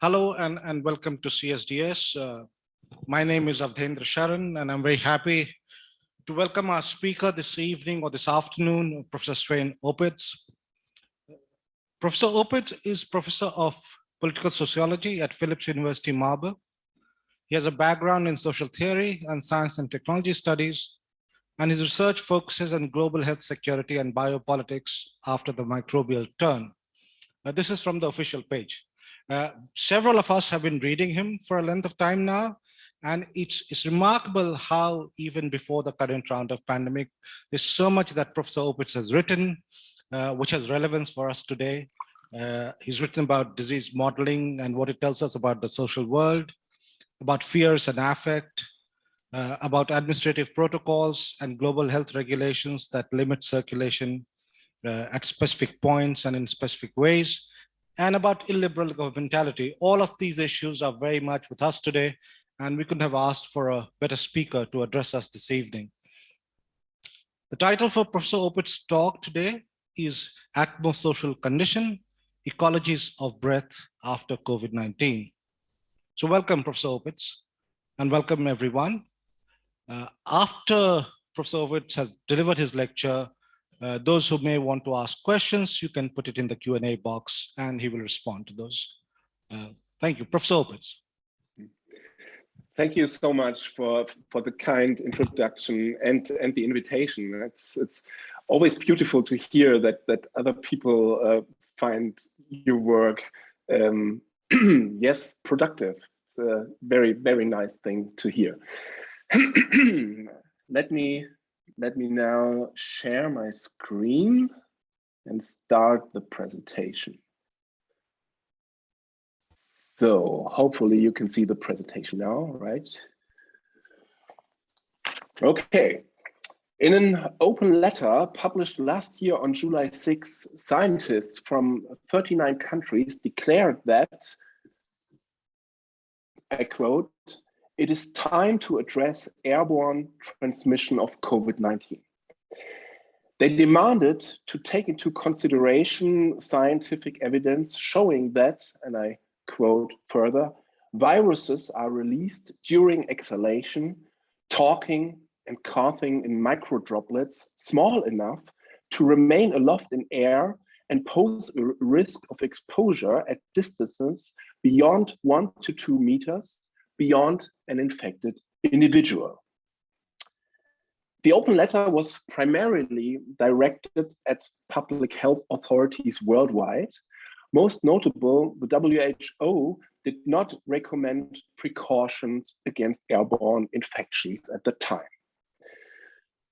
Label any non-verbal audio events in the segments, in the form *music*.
Hello and, and welcome to CSDS. Uh, my name is Awadhendra Sharan and I'm very happy to welcome our speaker this evening or this afternoon, Professor Sven Opitz. Professor Opitz is Professor of Political Sociology at Philipps University Marburg. He has a background in social theory and science and technology studies, and his research focuses on global health security and biopolitics after the microbial turn. Uh, this is from the official page. Uh, several of us have been reading him for a length of time now, and it's, it's remarkable how even before the current round of pandemic, there's so much that Professor Opitz has written, uh, which has relevance for us today. Uh, he's written about disease modeling and what it tells us about the social world, about fears and affect, uh, about administrative protocols and global health regulations that limit circulation uh, at specific points and in specific ways, and about illiberal governmentality. All of these issues are very much with us today, and we couldn't have asked for a better speaker to address us this evening. The title for Professor Opitz's talk today is Atmosocial Condition, Ecologies of Breath After COVID-19. So welcome, Professor Opitz, and welcome everyone. Uh, after Professor Opitz has delivered his lecture, uh, those who may want to ask questions, you can put it in the Q&A box and he will respond to those. Uh, thank you, Professor Opitz. Thank you so much for, for the kind introduction and, and the invitation. It's, it's always beautiful to hear that, that other people uh, find your work, um, *clears throat* yes, productive. It's a very, very nice thing to hear. *clears throat* Let me let me now share my screen and start the presentation. So hopefully you can see the presentation now, right? Okay. In an open letter published last year on July 6, scientists from 39 countries declared that, I quote, it is time to address airborne transmission of COVID-19. They demanded to take into consideration scientific evidence showing that, and I quote further, viruses are released during exhalation, talking and coughing in micro droplets small enough to remain aloft in air and pose a risk of exposure at distances beyond one to two meters beyond an infected individual. The open letter was primarily directed at public health authorities worldwide. Most notable, the WHO did not recommend precautions against airborne infections at the time.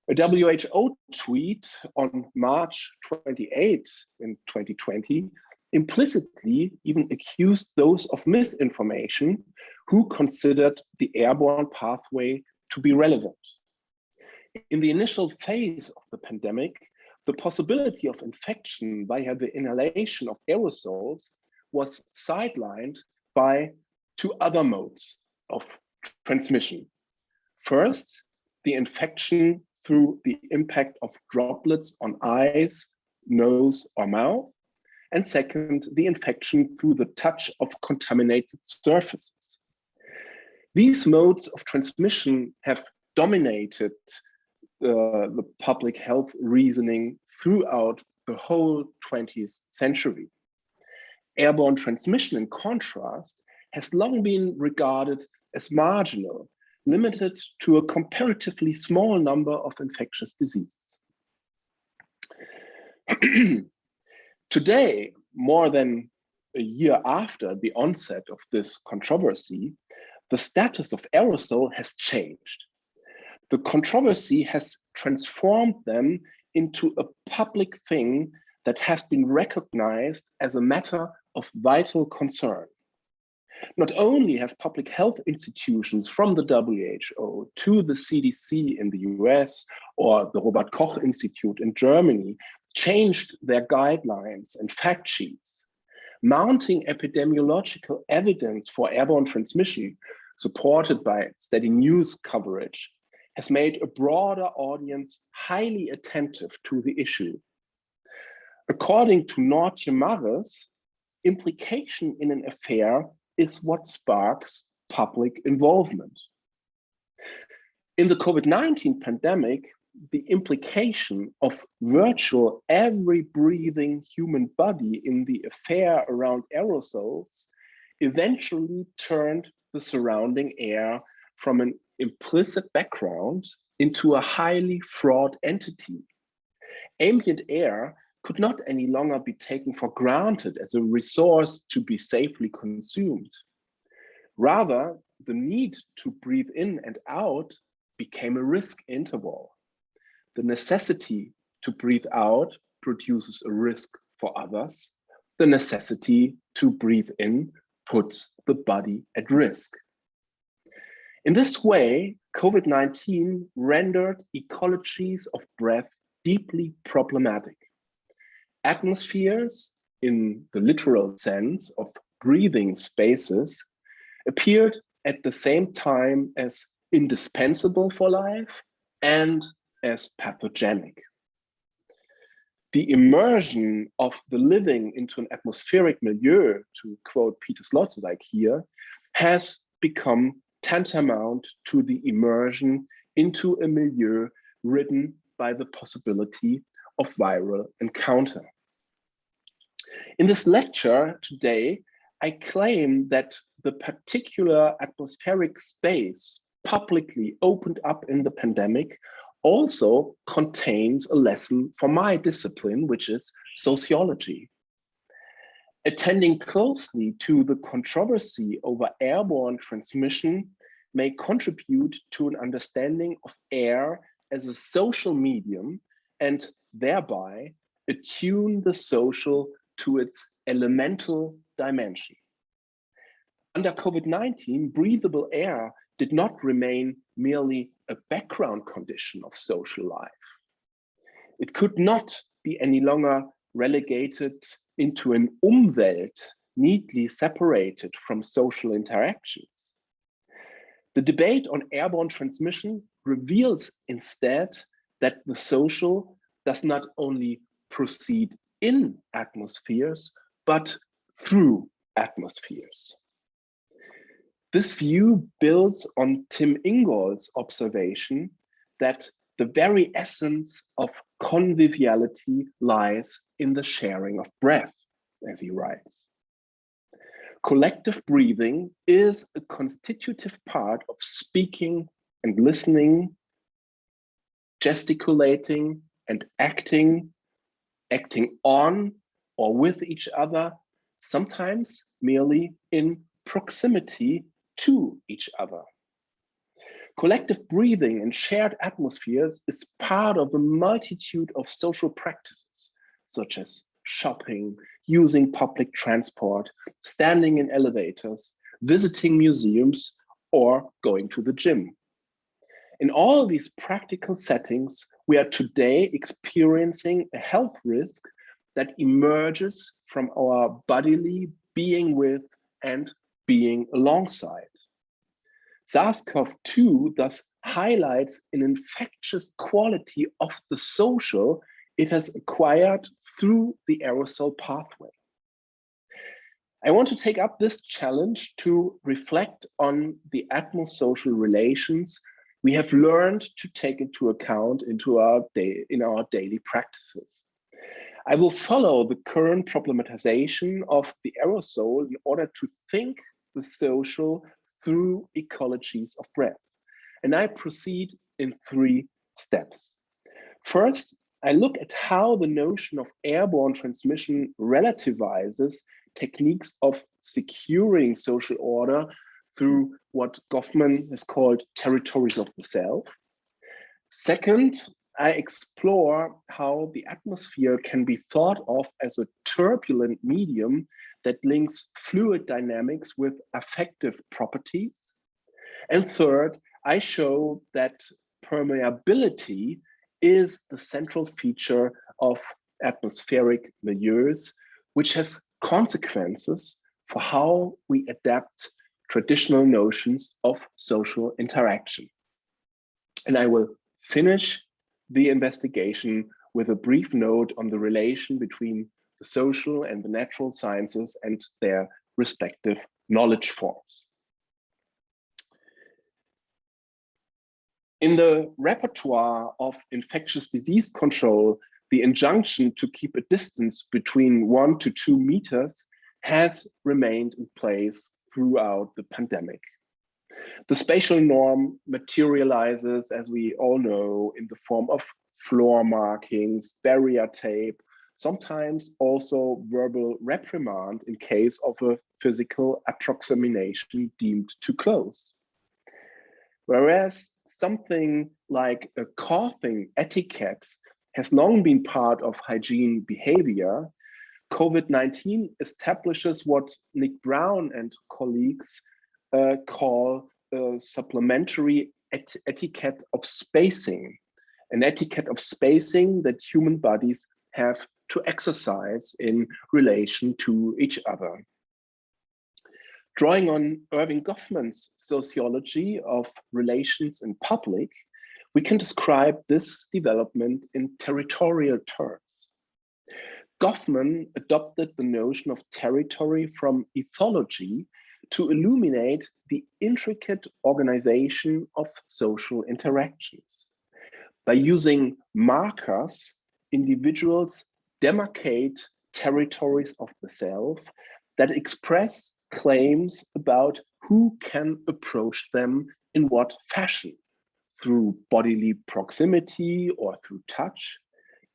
A WHO tweet on March 28 in 2020 implicitly even accused those of misinformation who considered the airborne pathway to be relevant. In the initial phase of the pandemic, the possibility of infection via the inhalation of aerosols was sidelined by two other modes of transmission. First, the infection through the impact of droplets on eyes, nose, or mouth. And second, the infection through the touch of contaminated surfaces. These modes of transmission have dominated uh, the public health reasoning throughout the whole 20th century. Airborne transmission, in contrast, has long been regarded as marginal, limited to a comparatively small number of infectious diseases. *clears throat* Today, more than a year after the onset of this controversy, the status of aerosol has changed. The controversy has transformed them into a public thing that has been recognized as a matter of vital concern. Not only have public health institutions from the WHO to the CDC in the US or the Robert Koch Institute in Germany changed their guidelines and fact sheets, mounting epidemiological evidence for airborne transmission, supported by steady news coverage, has made a broader audience highly attentive to the issue. According to Noortje Marres, implication in an affair is what sparks public involvement. In the COVID-19 pandemic, the implication of virtual every breathing human body in the affair around aerosols eventually turned the surrounding air from an implicit background into a highly fraught entity. Ambient air could not any longer be taken for granted as a resource to be safely consumed. Rather, the need to breathe in and out became a risk interval. The necessity to breathe out produces a risk for others. The necessity to breathe in puts the body at risk. In this way, COVID-19 rendered ecologies of breath deeply problematic. Atmospheres, in the literal sense of breathing spaces, appeared at the same time as indispensable for life and as pathogenic. The immersion of the living into an atmospheric milieu, to quote Peter Sloterdijk here, has become tantamount to the immersion into a milieu ridden by the possibility of viral encounter. In this lecture today, I claim that the particular atmospheric space publicly opened up in the pandemic also contains a lesson for my discipline, which is sociology. Attending closely to the controversy over airborne transmission may contribute to an understanding of air as a social medium and thereby attune the social to its elemental dimension. Under COVID-19, breathable air did not remain merely a background condition of social life. It could not be any longer relegated into an Umwelt neatly separated from social interactions. The debate on airborne transmission reveals instead that the social does not only proceed in atmospheres, but through atmospheres. This view builds on Tim Ingold's observation that the very essence of conviviality lies in the sharing of breath, as he writes. Collective breathing is a constitutive part of speaking and listening, gesticulating and acting, acting on or with each other, sometimes merely in proximity to each other. Collective breathing in shared atmospheres is part of a multitude of social practices, such as shopping, using public transport, standing in elevators, visiting museums, or going to the gym. In all these practical settings, we are today experiencing a health risk that emerges from our bodily being with and being alongside. SARS-CoV-2 thus highlights an infectious quality of the social it has acquired through the aerosol pathway. I want to take up this challenge to reflect on the atmosocial relations we have learned to take into account into our day, in our daily practices. I will follow the current problematization of the aerosol in order to think the social through ecologies of breath. And I proceed in three steps. First, I look at how the notion of airborne transmission relativizes techniques of securing social order through what Goffman has called territories of the self. Second, I explore how the atmosphere can be thought of as a turbulent medium that links fluid dynamics with affective properties. And third, I show that permeability is the central feature of atmospheric milieus, which has consequences for how we adapt traditional notions of social interaction. And I will finish the investigation with a brief note on the relation between the social and the natural sciences and their respective knowledge forms. In the repertoire of infectious disease control, the injunction to keep a distance between one to two meters has remained in place throughout the pandemic. The spatial norm materializes, as we all know, in the form of floor markings, barrier tape, sometimes also verbal reprimand in case of a physical approximation deemed too close. Whereas something like a coughing etiquette has long been part of hygiene behavior, COVID-19 establishes what Nick Brown and colleagues uh, call a supplementary et etiquette of spacing, an etiquette of spacing that human bodies have to exercise in relation to each other. Drawing on Erving Goffman's sociology of relations in public, we can describe this development in territorial terms. Goffman adopted the notion of territory from ethology to illuminate the intricate organization of social interactions. By using markers, individuals demarcate territories of the self that express claims about who can approach them in what fashion, through bodily proximity or through touch,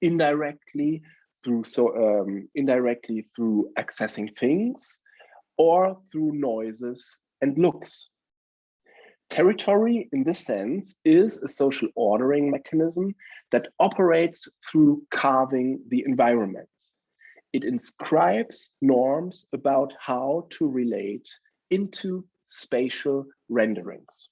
indirectly through so um, indirectly through accessing things, or through noises and looks. Territory, in this sense, is a social ordering mechanism that operates through carving the environment. It inscribes norms about how to relate into spatial renderings.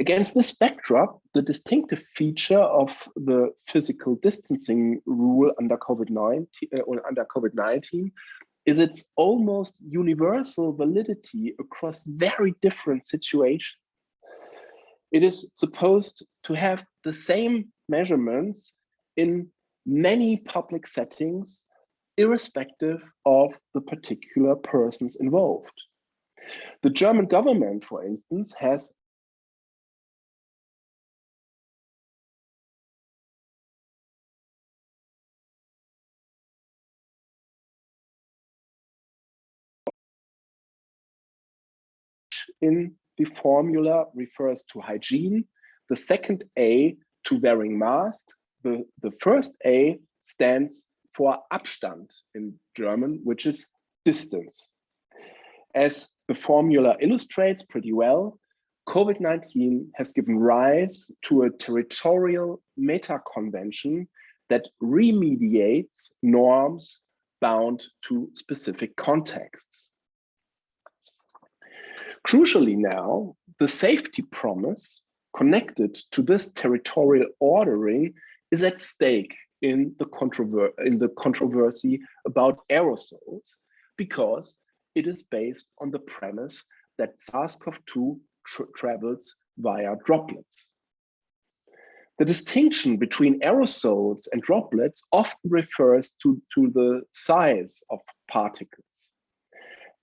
Against this backdrop, the distinctive feature of the physical distancing rule under COVID-19 uh, under COVID-19 is its almost universal validity across very different situations. It is supposed to have the same measurements in many public settings, irrespective of the particular persons involved. The German government, for instance, has in the formula refers to hygiene, the second A to wearing masks, the, the first A stands for Abstand in German, which is distance. As the formula illustrates pretty well, COVID-19 has given rise to a territorial meta-convention that remediates norms bound to specific contexts. Crucially now, the safety promise connected to this territorial ordering is at stake in the, controver in the controversy about aerosols because it is based on the premise that SARS-CoV-2 tra travels via droplets. The distinction between aerosols and droplets often refers to, to the size of particles.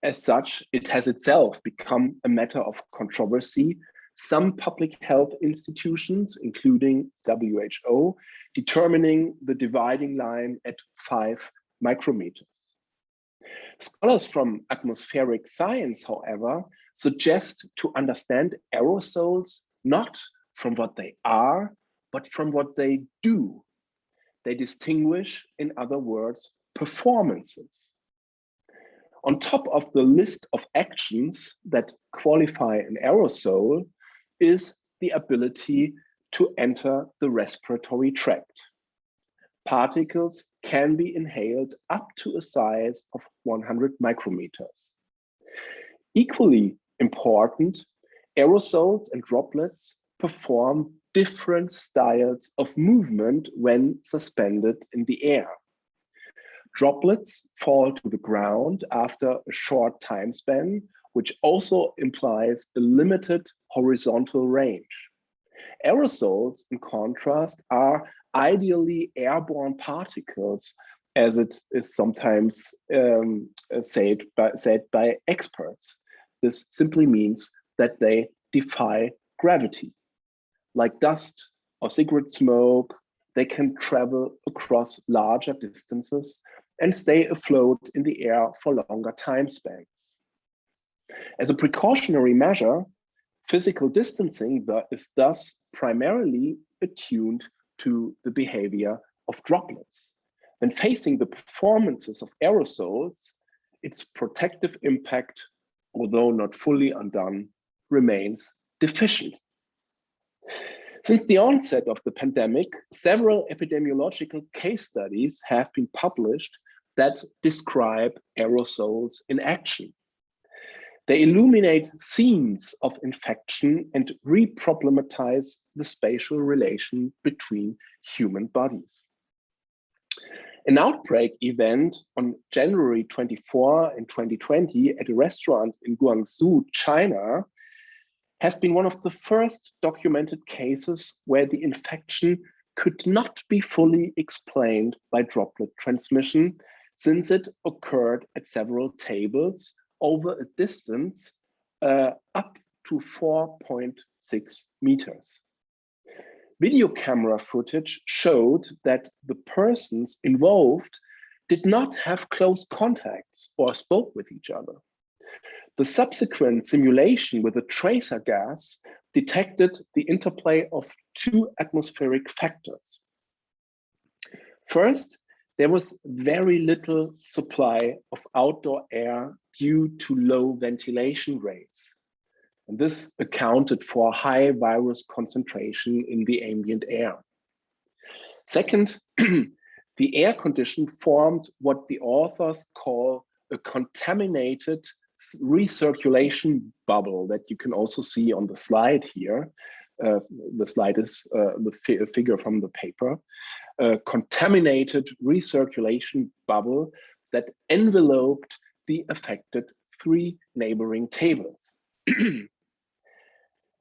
As such, it has itself become a matter of controversy. Some public health institutions, including WHO, determining the dividing line at five micrometers. Scholars from atmospheric science, however, suggest to understand aerosols not from what they are, but from what they do. They distinguish, in other words, performances. On top of the list of actions that qualify an aerosol is the ability to enter the respiratory tract. Particles can be inhaled up to a size of 100 micrometers. Equally important, aerosols and droplets perform different styles of movement when suspended in the air. Droplets fall to the ground after a short time span, which also implies a limited horizontal range. Aerosols, in contrast, are ideally airborne particles, as it is sometimes um, said, by, said by experts. this simply means that they defy gravity. Like dust or cigarette smoke, they can travel across larger distances and stay afloat in the air for longer time spans. As a precautionary measure, physical distancing is thus primarily attuned to the behavior of droplets. When facing the performances of aerosols, its protective impact, although not fully undone, remains deficient. Since the onset of the pandemic, several epidemiological case studies have been published that describe aerosols in action. They illuminate scenes of infection and re-problematize the spatial relation between human bodies. An outbreak event on January 24 in 2020 at a restaurant in Guangzhou, China, has been one of the first documented cases where the infection could not be fully explained by droplet transmission since it occurred at several tables over a distance uh, up to 4.6 meters. Video camera footage showed that the persons involved did not have close contacts or spoke with each other. The subsequent simulation with a tracer gas detected the interplay of two atmospheric factors. First, there was very little supply of outdoor air due to low ventilation rates. And this accounted for high virus concentration in the ambient air. Second, *clears throat* the air condition formed what the authors call a contaminated recirculation bubble that you can also see on the slide here. Uh, the slide is uh, the fi figure from the paper a contaminated recirculation bubble that enveloped the affected three neighboring tables. *clears throat* An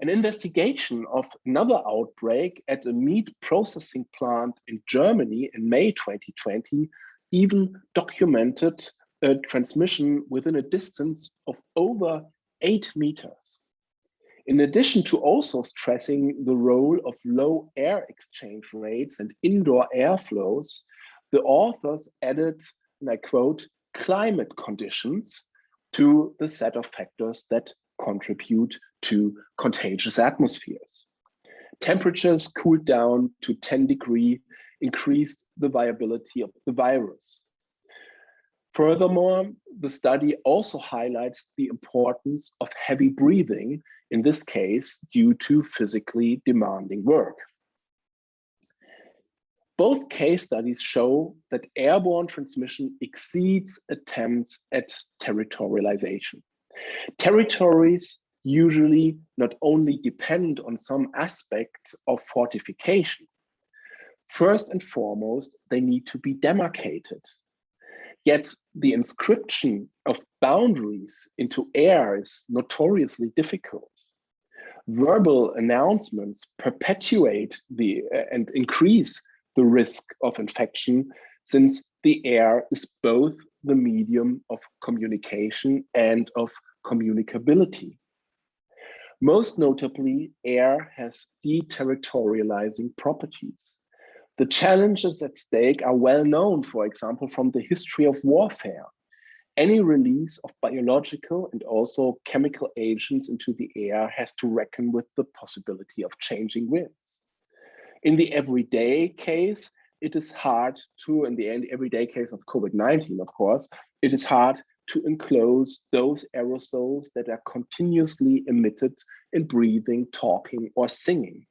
investigation of another outbreak at a meat processing plant in Germany in May 2020 even documented a transmission within a distance of over eight meters. In addition to also stressing the role of low air exchange rates and indoor airflows, the authors added, and I quote, climate conditions to the set of factors that contribute to contagious atmospheres. Temperatures cooled down to 10 degree increased the viability of the virus. Furthermore, the study also highlights the importance of heavy breathing, in this case, due to physically demanding work. Both case studies show that airborne transmission exceeds attempts at territorialization. Territories usually not only depend on some aspect of fortification. First and foremost, they need to be demarcated Yet the inscription of boundaries into air is notoriously difficult. Verbal announcements perpetuate the uh, and increase the risk of infection since the air is both the medium of communication and of communicability. Most notably, air has deterritorializing properties. The challenges at stake are well known, for example, from the history of warfare. Any release of biological and also chemical agents into the air has to reckon with the possibility of changing winds. In the everyday case, it is hard to, in the end, everyday case of COVID-19, of course, it is hard to enclose those aerosols that are continuously emitted in breathing, talking, or singing.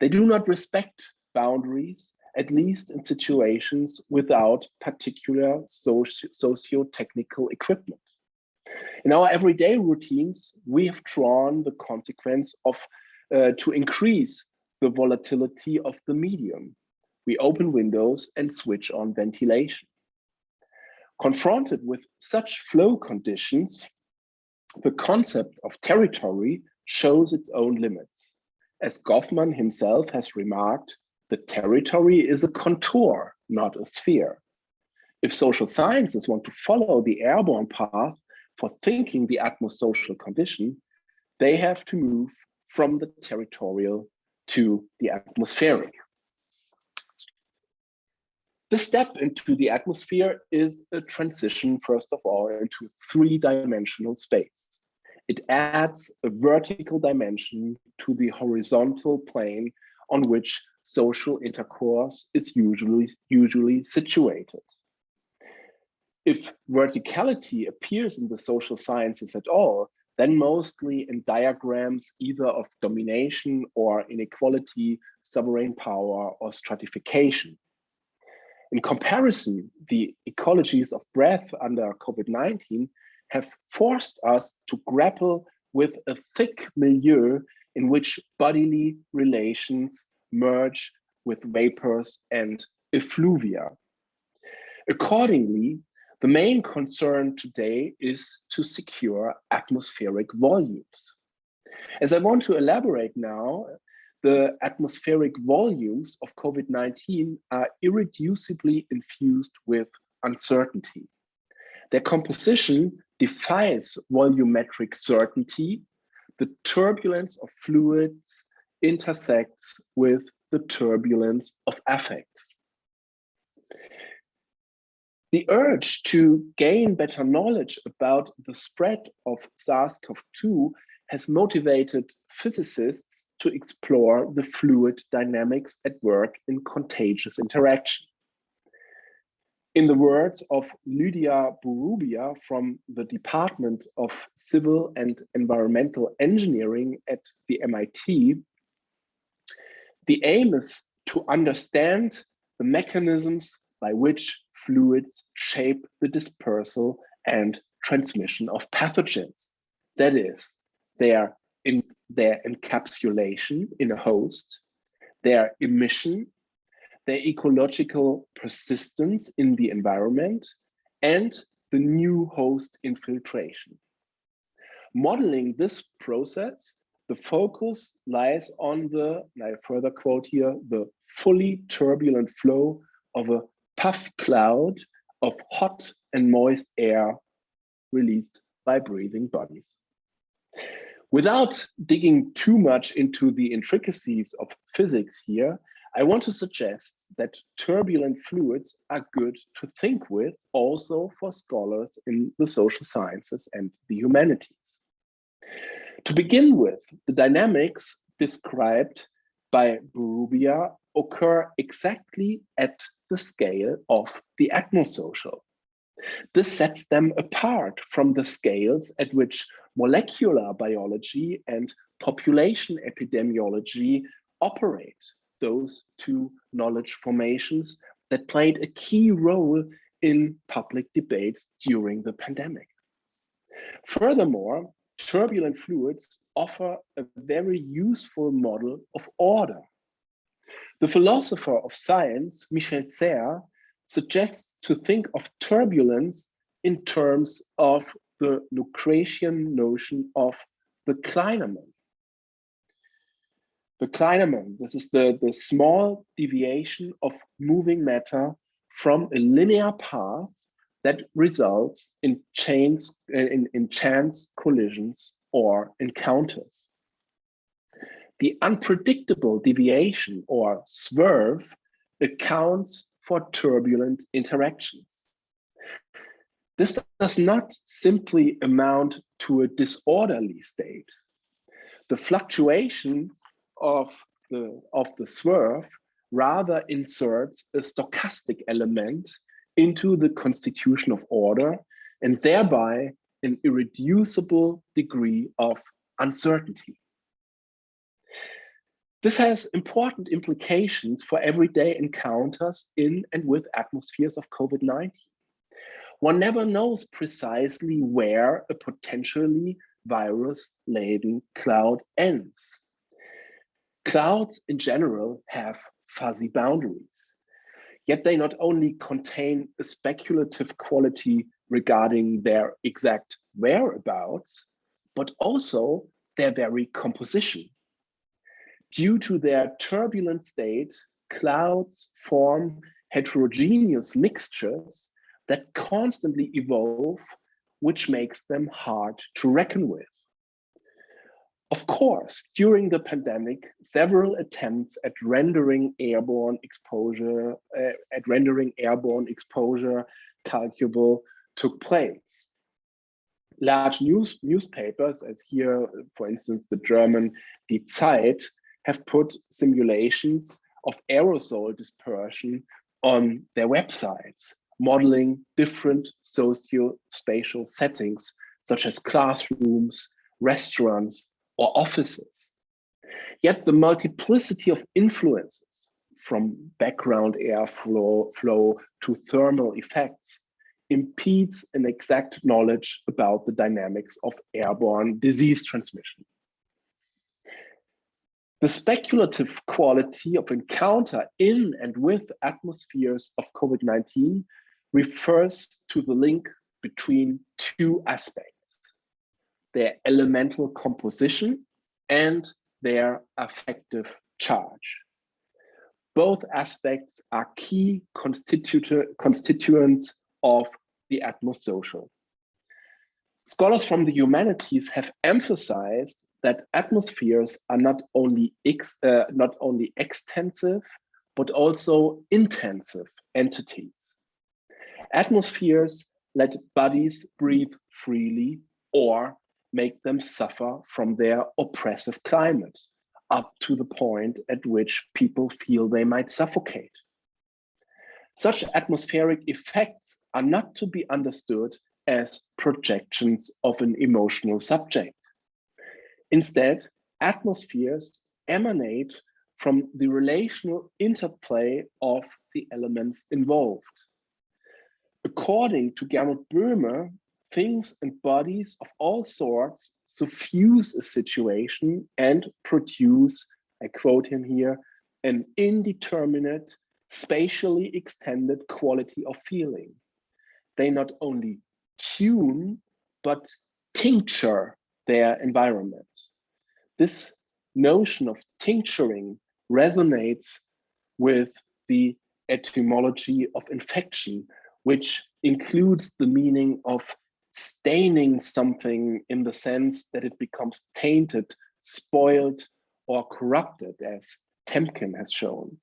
They do not respect boundaries, at least in situations without particular socio-technical equipment. In our everyday routines, we have drawn the consequence of uh, to increase the volatility of the medium. We open windows and switch on ventilation. Confronted with such flow conditions, the concept of territory shows its own limits. As Goffman himself has remarked, the territory is a contour, not a sphere. If social sciences want to follow the airborne path, for thinking the atmosocial condition, they have to move from the territorial to the atmospheric. The step into the atmosphere is a transition, first of all, into three-dimensional space. It adds a vertical dimension to the horizontal plane on which social intercourse is usually, usually situated. If verticality appears in the social sciences at all, then mostly in diagrams either of domination or inequality, sovereign power, or stratification. In comparison, the ecologies of breath under COVID-19 have forced us to grapple with a thick milieu in which bodily relations merge with vapors and effluvia. Accordingly, the main concern today is to secure atmospheric volumes. As I want to elaborate now, the atmospheric volumes of COVID-19 are irreducibly infused with uncertainty. Their composition defies volumetric certainty. The turbulence of fluids intersects with the turbulence of affects. The urge to gain better knowledge about the spread of SARS-CoV-2 has motivated physicists to explore the fluid dynamics at work in contagious interaction. In the words of Lydia Bourouiba from the Department of Civil and Environmental Engineering at the MIT, the aim is to understand the mechanisms by which fluids shape the dispersal and transmission of pathogens. That is, their, in, their encapsulation in a host, their emission, their ecological persistence in the environment, and the new host infiltration. Modeling this process, the focus lies on the, and I further quote here, the fully turbulent flow of a puff cloud of hot and moist air released by breathing bodies. Without digging too much into the intricacies of physics here, I want to suggest that turbulent fluids are good to think with also for scholars in the social sciences and the humanities. To begin with, the dynamics described by Bourouiba occur exactly at the scale of the atmosocial. This sets them apart from the scales at which molecular biology and population epidemiology operate, those two knowledge formations that played a key role in public debates during the pandemic. Furthermore, turbulent fluids offer a very useful model of order the philosopher of science, Michel Serres, suggests to think of turbulence in terms of the Lucretian notion of the clinamen. The clinamen, this is the, the small deviation of moving matter from a linear path that results in chains in, in chance collisions or encounters the unpredictable deviation or swerve accounts for turbulent interactions. This does not simply amount to a disorderly state. The fluctuation of the, of the swerve rather inserts a stochastic element into the constitution of order and thereby an irreducible degree of uncertainty. This has important implications for everyday encounters in and with atmospheres of COVID-19. One never knows precisely where a potentially virus-laden cloud ends. Clouds in general have fuzzy boundaries, yet they not only contain a speculative quality regarding their exact whereabouts, but also their very composition. Due to their turbulent state, clouds form heterogeneous mixtures that constantly evolve which makes them hard to reckon with. Of course, during the pandemic, several attempts at rendering airborne exposure, uh, at rendering airborne exposure calculable took place. Large news newspapers, as here, for instance, the German Die Zeit, have put simulations of aerosol dispersion on their websites, modeling different socio-spatial settings, such as classrooms, restaurants, or offices. Yet the multiplicity of influences from background airflow flow to thermal effects impedes an exact knowledge about the dynamics of airborne disease transmission. The speculative quality of encounter in and with atmospheres of COVID-19 refers to the link between two aspects, their elemental composition and their affective charge. Both aspects are key constituents of the atmosocial. Scholars from the humanities have emphasized that atmospheres are not only ex, uh, not only extensive, but also intensive entities. Atmospheres let bodies breathe freely or make them suffer from their oppressive climate up to the point at which people feel they might suffocate. Such atmospheric effects are not to be understood as projections of an emotional subject. Instead, atmospheres emanate from the relational interplay of the elements involved. According to Gernot Böhme, things and bodies of all sorts suffuse a situation and produce, I quote him here, an indeterminate, spatially extended quality of feeling. They not only tune, but tincture their environment. This notion of tincturing resonates with the etymology of infection, which includes the meaning of staining something in the sense that it becomes tainted, spoiled, or corrupted, as Temkin has shown.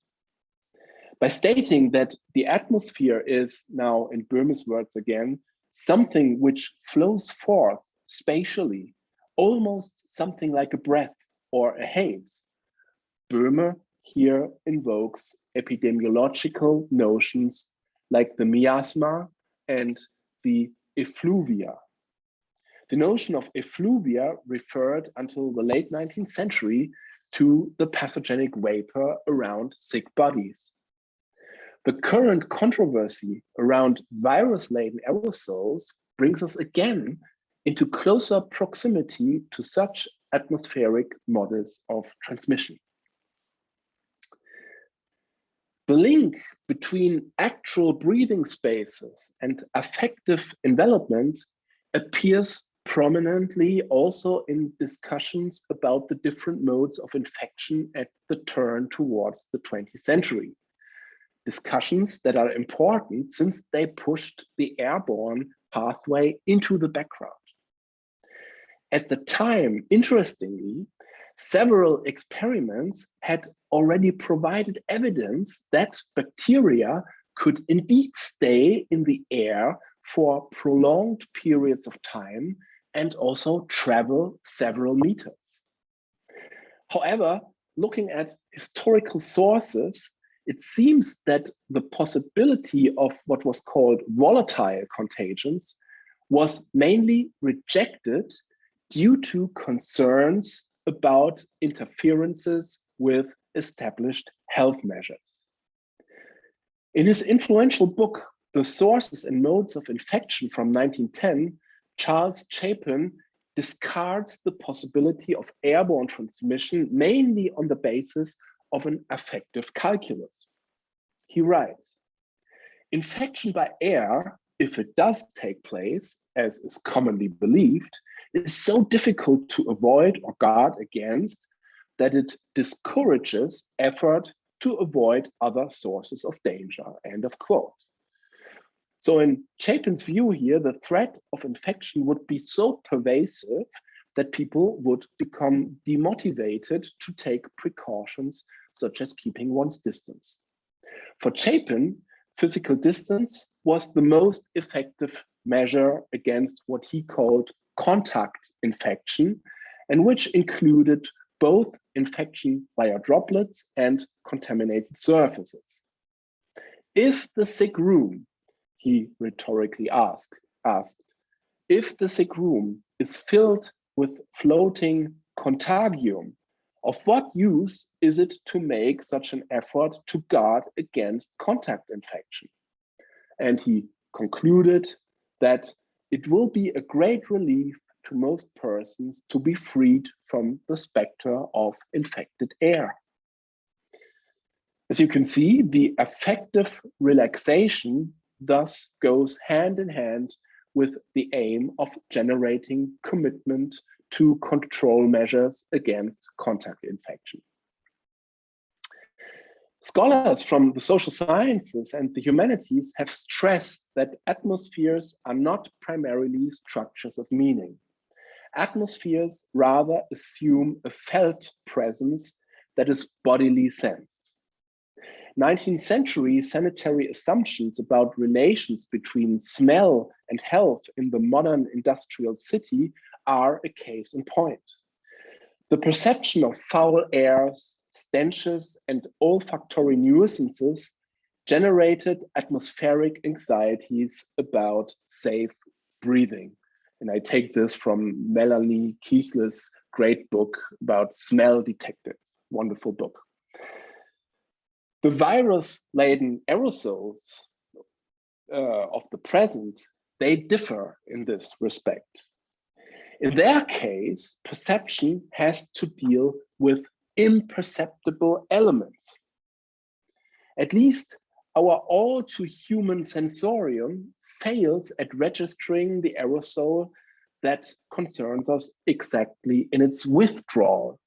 By stating that the atmosphere is now, in Böhme's words again, something which flows forth spatially, almost something like a breath or a haze, Böhme here invokes epidemiological notions like the miasma and the effluvia. The notion of effluvia referred until the late 19th century to the pathogenic vapor around sick bodies. The current controversy around virus-laden aerosols brings us again into closer proximity to such atmospheric models of transmission. The link between actual breathing spaces and affective envelopment appears prominently also in discussions about the different modes of infection at the turn towards the 20th century. Discussions that are important since they pushed the airborne pathway into the background. At the time, interestingly, several experiments had already provided evidence that bacteria could indeed stay in the air for prolonged periods of time and also travel several meters. However, looking at historical sources, it seems that the possibility of what was called volatile contagions was mainly rejected due to concerns about interferences with established health measures. In his influential book, The Sources and Modes of Infection from 1910, Charles Chapin discards the possibility of airborne transmission mainly on the basis of an affective calculus. He writes, infection by air, if it does take place, as is commonly believed, is so difficult to avoid or guard against that it discourages effort to avoid other sources of danger, end of quote. So in Chapin's view here, the threat of infection would be so pervasive that people would become demotivated to take precautions such as keeping one's distance. For Chapin, physical distance was the most effective measure against what he called contact infection and which included both infection via droplets and contaminated surfaces. If the sick room, he rhetorically asked, asked, if the sick room is filled with floating contagium, of what use is it to make such an effort to guard against contact infection? And he concluded that it will be a great relief to most persons to be freed from the specter of infected air. As you can see, the effective relaxation thus goes hand in hand with the aim of generating commitment to control measures against contact infection. Scholars from the social sciences and the humanities have stressed that atmospheres are not primarily structures of meaning. Atmospheres rather assume a felt presence that is bodily sensed. 19th century sanitary assumptions about relations between smell and health in the modern industrial city are a case in point. The perception of foul airs, stenches, and olfactory nuisances generated atmospheric anxieties about safe breathing. And I take this from Melanie Kiechle's great book about smell detective, wonderful book. The virus-laden aerosols uh, of the present, they differ in this respect. In their case, perception has to deal with imperceptible elements. At least our all too human sensorium fails at registering the aerosol that concerns us exactly in its withdrawal,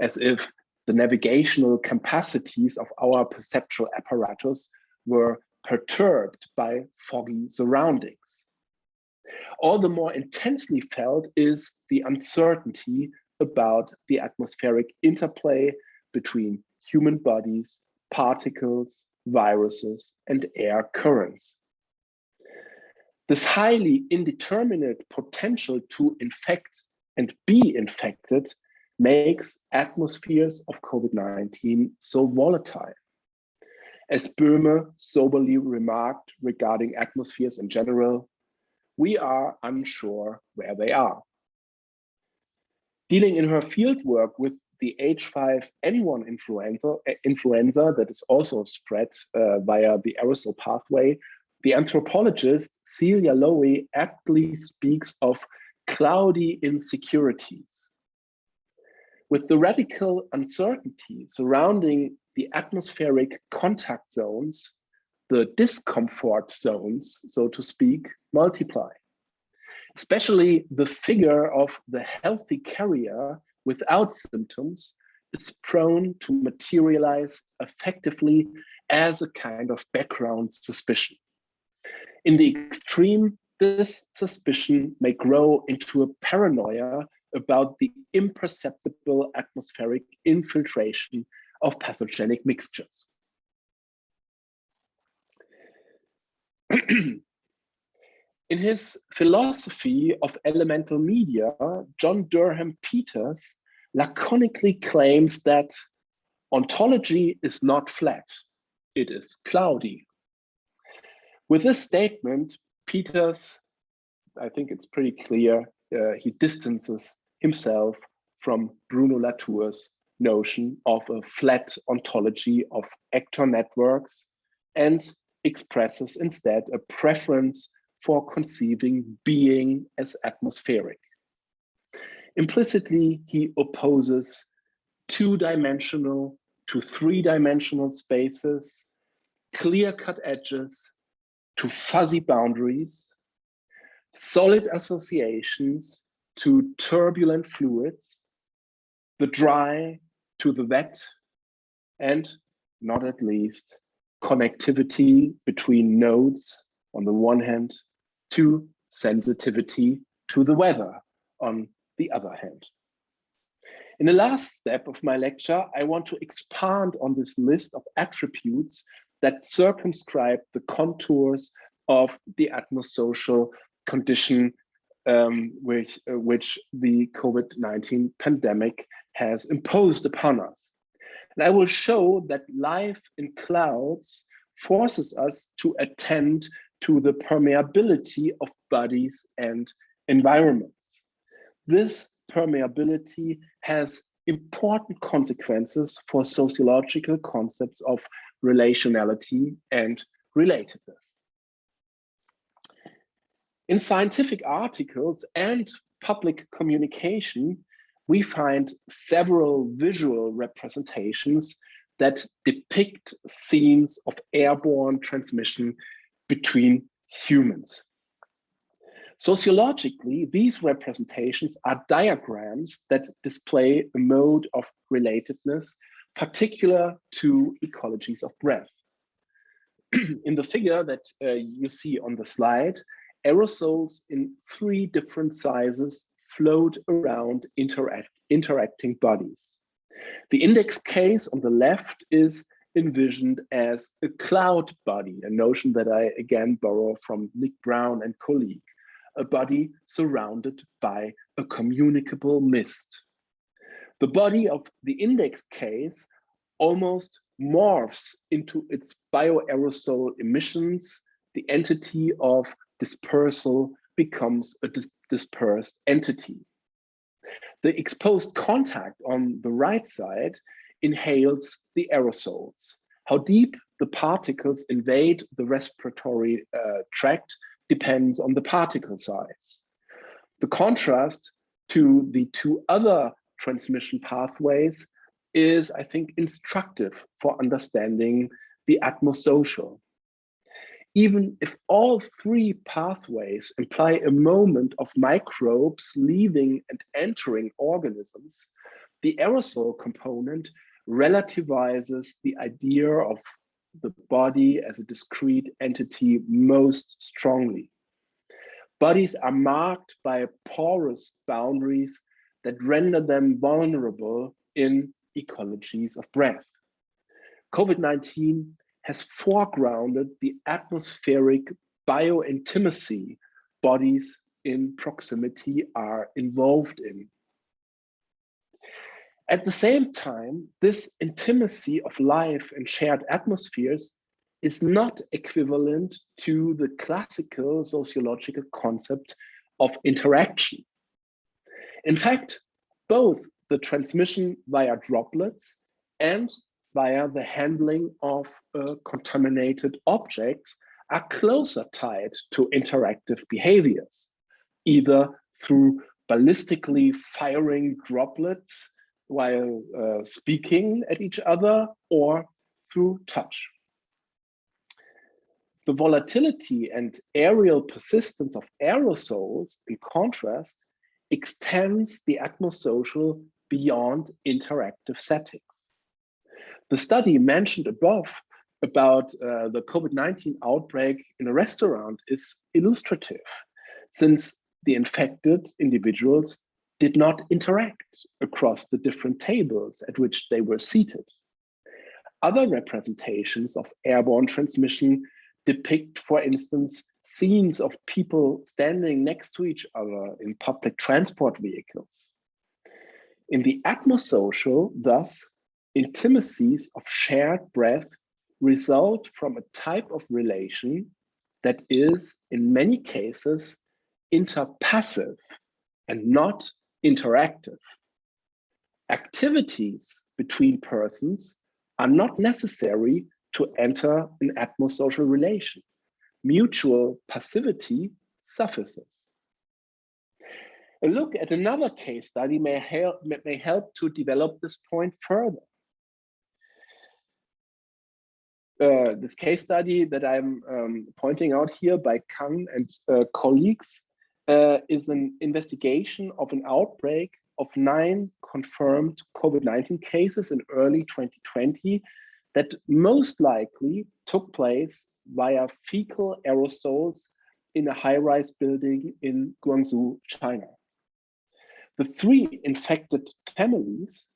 as if the navigational capacities of our perceptual apparatus were perturbed by foggy surroundings. All the more intensely felt is the uncertainty about the atmospheric interplay between human bodies, particles, viruses, and air currents. This highly indeterminate potential to infect and be infected makes atmospheres of COVID-19 so volatile. As Böhme soberly remarked regarding atmospheres in general, we are unsure where they are. Dealing in her fieldwork with the H5N1 influenza, eh, influenza that is also spread uh, via the aerosol pathway, the anthropologist Celia Lowe aptly speaks of cloudy insecurities. With the radical uncertainty surrounding the atmospheric contact zones, the discomfort zones, so to speak, multiply. Especially the figure of the healthy carrier without symptoms is prone to materialize effectively as a kind of background suspicion. In the extreme, this suspicion may grow into a paranoia about the imperceptible atmospheric infiltration of pathogenic mixtures. *clears throat* *clears throat* In his philosophy of elemental media, John Durham Peters laconically claims that ontology is not flat, it is cloudy. With this statement, Peters, I think it's pretty clear, uh, he distances himself from Bruno Latour's notion of a flat ontology of actor networks and expresses instead a preference for conceiving being as atmospheric. Implicitly, he opposes two-dimensional to three-dimensional spaces, clear-cut edges to fuzzy boundaries, solid associations to turbulent fluids, the dry to the wet, and not at least connectivity between nodes on the one hand, to sensitivity to the weather on the other hand. In the last step of my lecture, I want to expand on this list of attributes that circumscribe the contours of the atmosocial condition um, which, uh, which the COVID-19 pandemic has imposed upon us. And I will show that life in clouds forces us to attend to the permeability of bodies and environments. This permeability has important consequences for sociological concepts of relationality and relatedness. In scientific articles and public communication, we find several visual representations that depict scenes of airborne transmission between humans. Sociologically, these representations are diagrams that display a mode of relatedness particular to ecologies of breath. *clears throat* In the figure that uh, you see on the slide, aerosols in three different sizes float around interact, interacting bodies. The index case on the left is envisioned as a cloud body, a notion that I again borrow from Nick Brown and colleague, a body surrounded by a communicable mist. The body of the index case almost morphs into its bioaerosol emissions. The entity of dispersal becomes a dis dispersed entity. The exposed contact on the right side inhales the aerosols. How deep the particles invade the respiratory uh, tract depends on the particle size. The contrast to the two other transmission pathways is, I think, instructive for understanding the atmosocial. Even if all three pathways imply a moment of microbes leaving and entering organisms, the aerosol component relativizes the idea of the body as a discrete entity most strongly. Bodies are marked by porous boundaries that render them vulnerable in ecologies of breath. COVID-19 has foregrounded the atmospheric biointimacy bodies in proximity are involved in. At the same time, this intimacy of life and shared atmospheres is not equivalent to the classical sociological concept of interaction. In fact, both the transmission via droplets and via the handling of uh, contaminated objects are closer tied to interactive behaviors, either through ballistically firing droplets while uh, speaking at each other or through touch. The volatility and aerial persistence of aerosols, in contrast, extends the atmosocial beyond interactive settings. The study mentioned above about uh, the COVID-19 outbreak in a restaurant is illustrative, since the infected individuals did not interact across the different tables at which they were seated. Other representations of airborne transmission depict, for instance, scenes of people standing next to each other in public transport vehicles. In the atmosocial, thus, intimacies of shared breath result from a type of relation that is, in many cases, interpassive and not interactive. Activities between persons are not necessary to enter an atmosocial relation. Mutual passivity suffices. A look at another case study may help, may help to develop this point further. Uh, this case study that I'm um, pointing out here by Kang and uh, colleagues uh, is an investigation of an outbreak of nine confirmed COVID-19 cases in early 2020 that most likely took place via fecal aerosols in a high-rise building in Guangzhou, China. The three infected families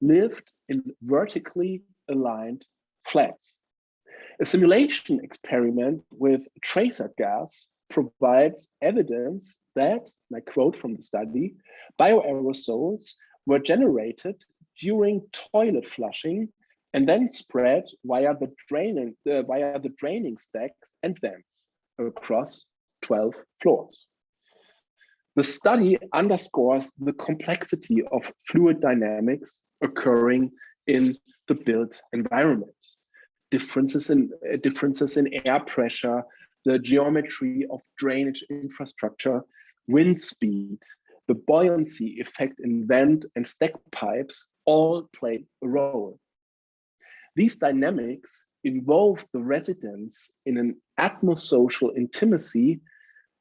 lived in vertically aligned flats. A simulation experiment with tracer gas provides evidence that, and I quote from the study, bioaerosols were generated during toilet flushing and then spread via the draining uh, via the draining stacks and vents across 12 floors. The study underscores the complexity of fluid dynamics occurring in the built environment. Differences in uh, differences in air pressure, the geometry of drainage infrastructure, wind speed, the buoyancy effect in vent and stack pipes all play a role. These dynamics involve the residents in an atmosocial intimacy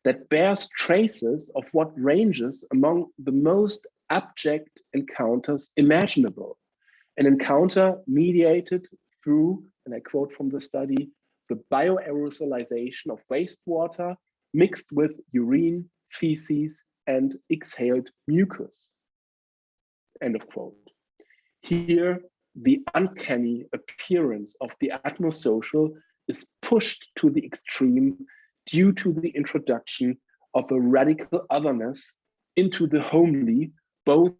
that bears traces of what ranges among the most abject encounters imaginable. An encounter mediated through, and I quote from the study, the bioaerosolization of wastewater mixed with urine, feces, and exhaled mucus. End of quote. Here, the uncanny appearance of the atmosocial is pushed to the extreme due to the introduction of a radical otherness into the homely, both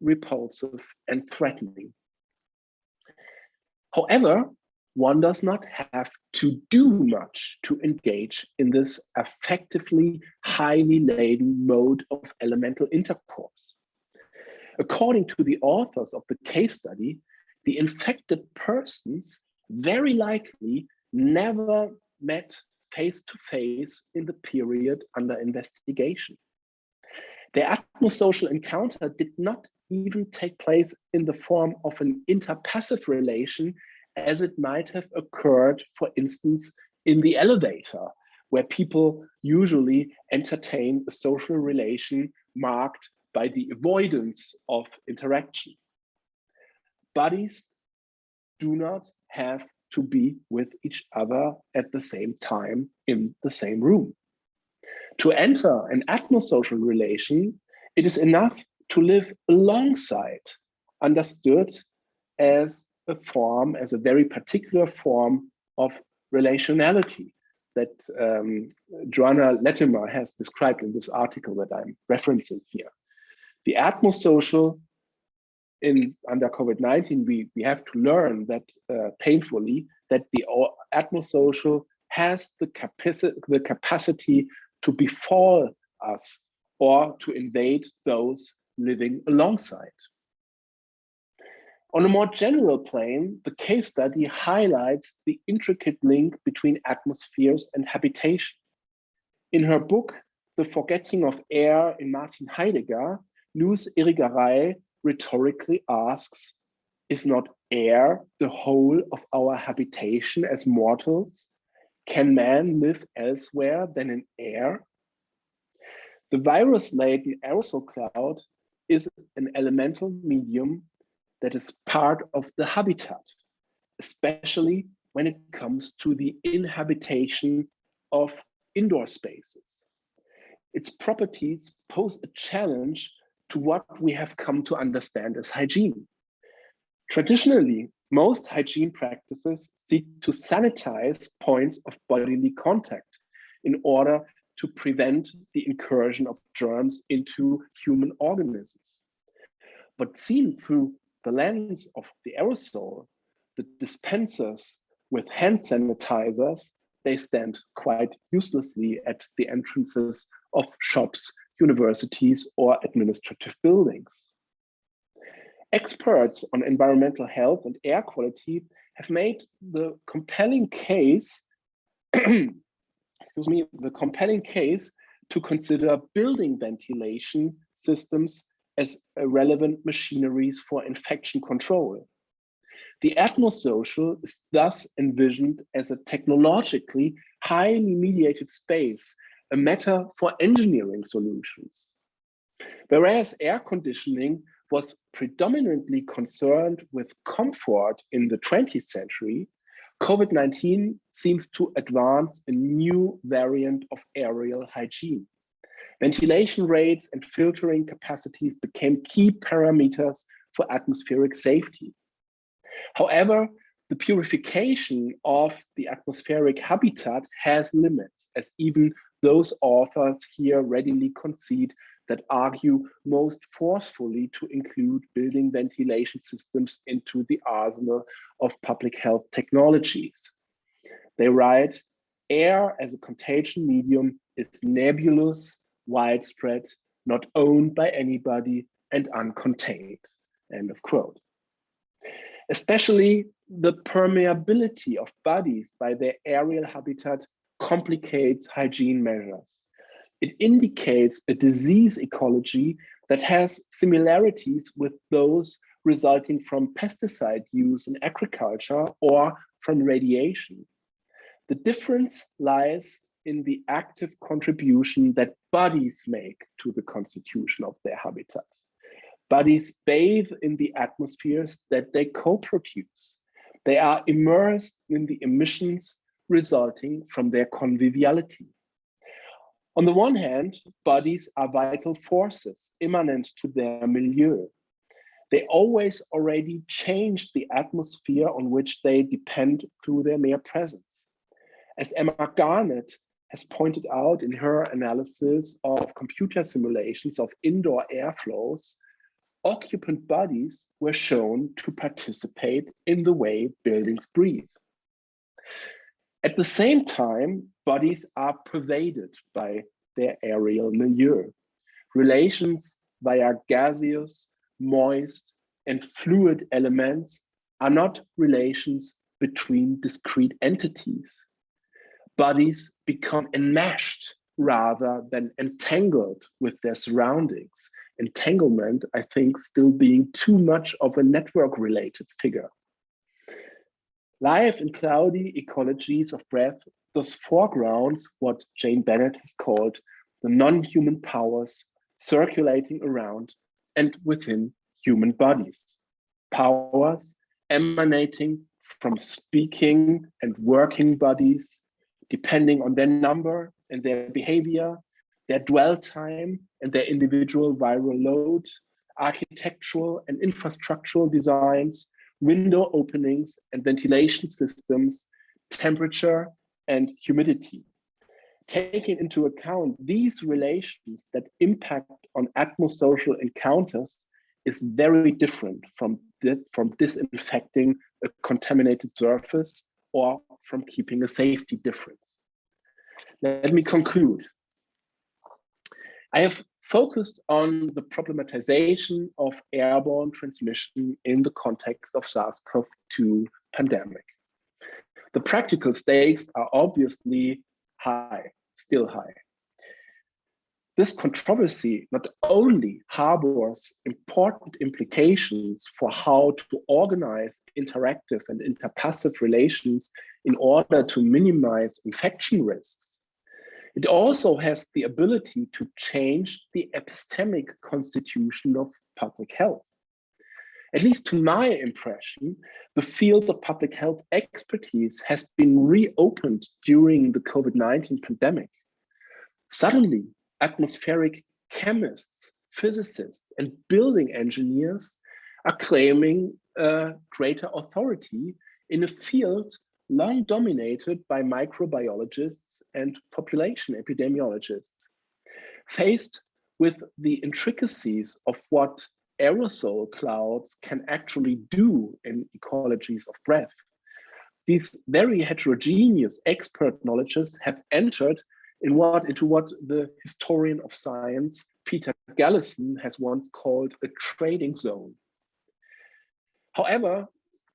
repulsive and threatening. However, one does not have to do much to engage in this effectively highly laden mode of elemental intercourse. According to the authors of the case study, the infected persons very likely never met face to face in the period under investigation. The atmosocial encounter did not even take place in the form of an interpassive relation as it might have occurred, for instance, in the elevator, where people usually entertain a social relation marked by the avoidance of interaction. Bodies do not have to be with each other at the same time in the same room. To enter an atmosocial relation, it is enough to live alongside, understood as a form, as a very particular form of relationality that um, Joanna Latimer has described in this article that I'm referencing here. The atmosocial in under COVID-19, we, we have to learn that uh, painfully that the atmosocial has the capacity, the capacity to befall us or to invade those living alongside. On a more general plane, the case study highlights the intricate link between atmospheres and habitation. In her book, The Forgetting of Air in Martin Heidegger, Luce Irigaray rhetorically asks, is not air the whole of our habitation as mortals? Can man live elsewhere than in air? The virus-laden aerosol cloud is an elemental medium that is part of the habitat, especially when it comes to the inhabitation of indoor spaces. Its properties pose a challenge to what we have come to understand as hygiene. Traditionally, most hygiene practices seek to sanitize points of bodily contact in order to prevent the incursion of germs into human organisms. But seen through the lens of the aerosol, the dispensers with hand sanitizers, they stand quite uselessly at the entrances of shops, universities, or administrative buildings. Experts on environmental health and air quality have made the compelling case, *clears throat* excuse me, the compelling case to consider building ventilation systems as relevant machineries for infection control. The atmosocial is thus envisioned as a technologically highly mediated space, a matter for engineering solutions. Whereas air conditioning was predominantly concerned with comfort in the 20th century, COVID-19 seems to advance a new variant of aerial hygiene. Ventilation rates and filtering capacities became key parameters for atmospheric safety. However, the purification of the atmospheric habitat has limits, as even those authors here readily concede that argue most forcefully to include building ventilation systems into the arsenal of public health technologies. They write, air as a contagion medium is nebulous, widespread, not owned by anybody, and uncontained, end of quote. Especially the permeability of bodies by their aerial habitat complicates hygiene measures it indicates a disease ecology that has similarities with those resulting from pesticide use in agriculture or from radiation. The difference lies in the active contribution that bodies make to the constitution of their habitat. Bodies bathe in the atmospheres that they co-produce. They are immersed in the emissions resulting from their conviviality. On the one hand, bodies are vital forces immanent to their milieu. They always already change the atmosphere on which they depend through their mere presence. As Emma Garnett has pointed out in her analysis of computer simulations of indoor airflows, occupant bodies were shown to participate in the way buildings breathe. At the same time, bodies are pervaded by their aerial milieu. Relations via gaseous, moist, and fluid elements are not relations between discrete entities. Bodies become enmeshed rather than entangled with their surroundings. Entanglement, I think, still being too much of a network related figure. Life in cloudy ecologies of breath thus foregrounds what Jane Bennett has called the non-human powers circulating around and within human bodies. Powers emanating from speaking and working bodies, depending on their number and their behavior, their dwell time and their individual viral load, architectural and infrastructural designs, window openings and ventilation systems, temperature and humidity. Taking into account these relations that impact on atmosocial encounters is very different from, from disinfecting a contaminated surface or from keeping a safety difference. Let me conclude. I have focused on the problematization of airborne transmission in the context of SARS-CoV-2 pandemic. The practical stakes are obviously high, still high. This controversy not only harbors important implications for how to organize interactive and interpassive relations in order to minimize infection risks, it also has the ability to change the epistemic constitution of public health. At least to my impression, the field of public health expertise has been reopened during the COVID-19 pandemic. Suddenly, atmospheric chemists, physicists, and building engineers are claiming a greater authority in a field long dominated by microbiologists and population epidemiologists. Faced with the intricacies of what aerosol clouds can actually do in ecologies of breath. These very heterogeneous expert knowledges have entered in what into what the historian of science Peter Galison has once called a trading zone. However,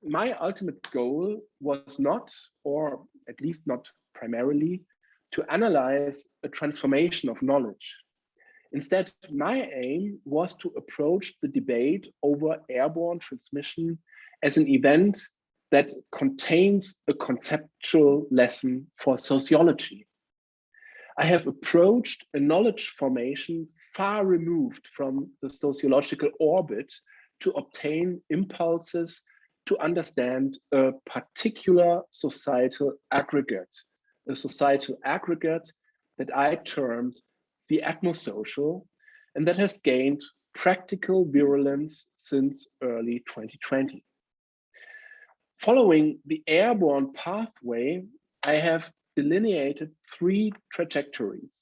my ultimate goal was not, or at least not primarily, to analyze a transformation of knowledge. Instead, my aim was to approach the debate over airborne transmission as an event that contains a conceptual lesson for sociology. I have approached a knowledge formation far removed from the sociological orbit to obtain impulses to understand a particular societal aggregate, a societal aggregate that I termed the atmosocial, and that has gained practical virulence since early 2020. Following the airborne pathway, I have delineated three trajectories.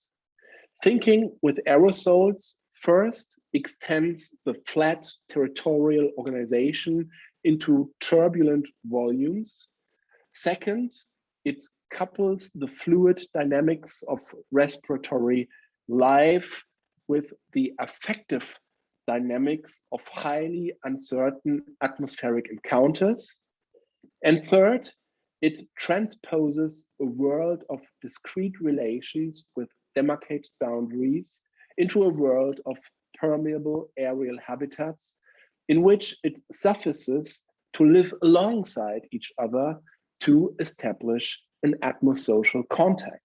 Thinking with aerosols first extends the flat territorial organization into turbulent volumes. Second, it couples the fluid dynamics of respiratory life with the affective dynamics of highly uncertain atmospheric encounters. And third, it transposes a world of discrete relations with demarcated boundaries into a world of permeable aerial habitats in which it suffices to live alongside each other to establish an atmosocial contact.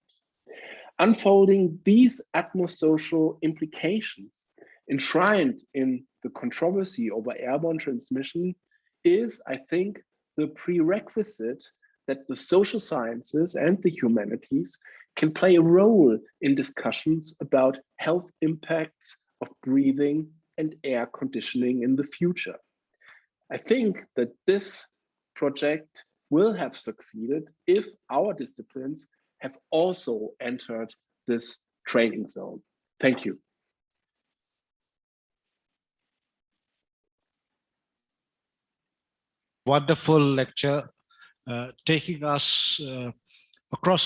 Unfolding these atmosocial implications enshrined in the controversy over airborne transmission is, I think, the prerequisite that the social sciences and the humanities can play a role in discussions about health impacts of breathing and air conditioning in the future. I think that this project will have succeeded if our disciplines have also entered this training zone. Thank you. Wonderful lecture, taking us uh, across